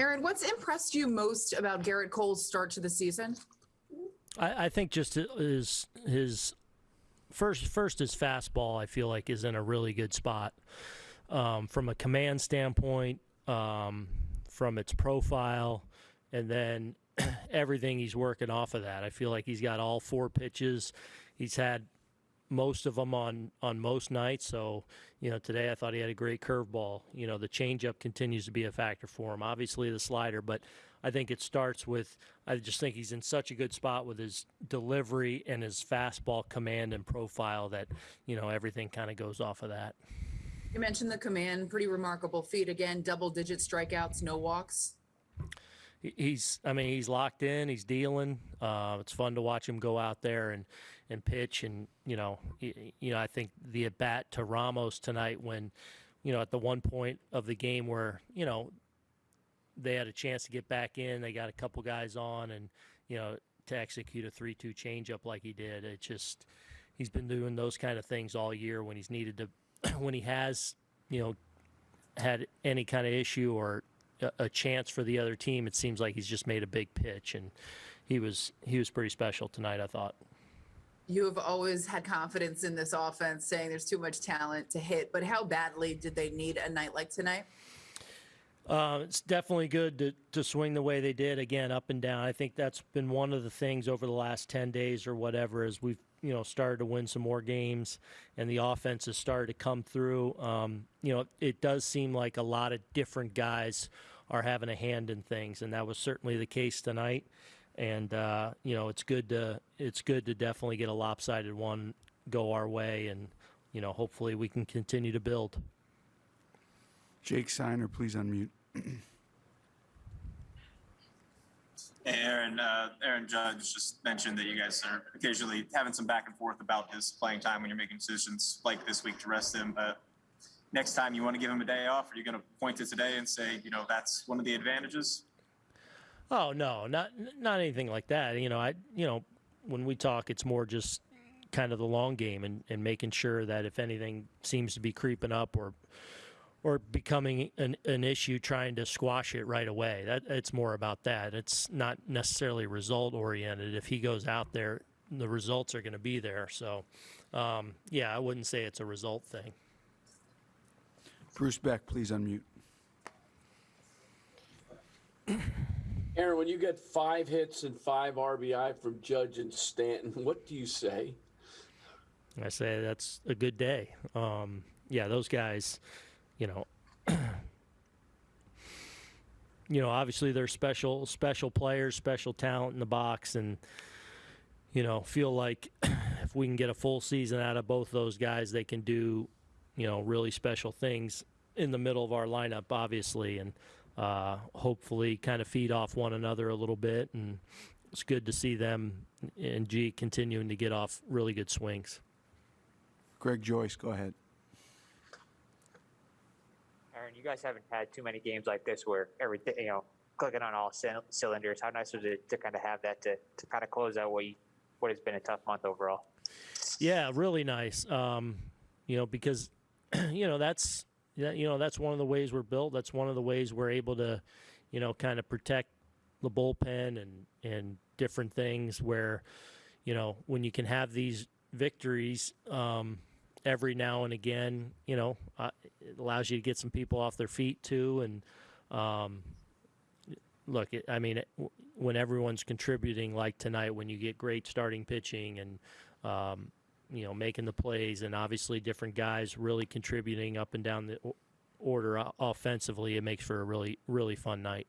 Aaron, what's impressed you most about Gerrit Cole's start to the season? I, I think just his his first first his fastball I feel like is in a really good spot um, from a command standpoint, um, from its profile, and then everything he's working off of that. I feel like he's got all four pitches. He's had most of them on on most nights. So, you know, today I thought he had a great curveball. You know, the changeup continues to be a factor for him. Obviously, the slider, but I think it starts with. I just think he's in such a good spot with his delivery and his fastball command and profile that you know everything kind of goes off of that. You mentioned the command, pretty remarkable feat again, double digit strikeouts, no walks. He's, I mean, he's locked in. He's dealing. Uh, it's fun to watch him go out there and, and pitch. And you know, you know, I think the at bat to Ramos tonight, when, you know, at the one point of the game where you know they had a chance to get back in, they got a couple guys on, and you know, to execute a three-two changeup like he did, it just he's been doing those kind of things all year when he's needed to when he has, you know, had any kind of issue or a, a chance for the other team, it seems like he's just made a big pitch, and he was he was pretty special tonight. I thought. You have always had confidence in this offense, saying there's too much talent to hit. But how badly did they need a night like tonight? Uh, it's definitely good to, to swing the way they did again, up and down. I think that's been one of the things over the last ten days or whatever, as we've you know started to win some more games, and the offense has started to come through. Um, you know, it does seem like a lot of different guys are having a hand in things, and that was certainly the case tonight. And uh, you know, it's good to it's good to definitely get a lopsided one go our way, and you know, hopefully we can continue to build. Jake Signer, please unmute. Aaron, uh, Aaron Judge just mentioned that you guys are occasionally having some back and forth about this playing time when you're making decisions like this week to rest him. But next time you want to give him a day off, are you going to point to today and say, you know, that's one of the advantages? Oh no, not not anything like that. You know, I you know when we talk, it's more just kind of the long game and, and making sure that if anything seems to be creeping up or or becoming an, an issue trying to squash it right away. That it's more about that. It's not necessarily result oriented. If he goes out there, the results are going to be there. So, um, yeah, I wouldn't say it's a result thing. Bruce Beck, please unmute. Aaron, when you get five hits and five RBI from Judge and Stanton, what do you say? I say that's a good day. Um, yeah, those guys you know, you know, obviously they're special, special players, special talent in the box, and you know, feel like if we can get a full season out of both those guys, they can do, you know, really special things in the middle of our lineup, obviously, and uh, hopefully kind of feed off one another a little bit. And it's good to see them and G continuing to get off really good swings. Greg Joyce, go ahead. Aaron, you guys haven't had too many games like this where everything, you know, clicking on all c- cylinders. How nice was it to kind of have that to, to kind of close out what you, what has been a tough month overall? Yeah, really nice. Um, you know, because you know that's you know that's one of the ways we're built. That's one of the ways we're able to, you know, kind of protect the bullpen and and different things where, you know, when you can have these victories. Um, every now and again, you know, uh, it allows you to get some people off their feet too. And um, look, it, I mean, it, when everyone's contributing like tonight, when you get great starting pitching and um, you know making the plays, and obviously different guys really contributing up and down the order offensively, it makes for a really really fun night.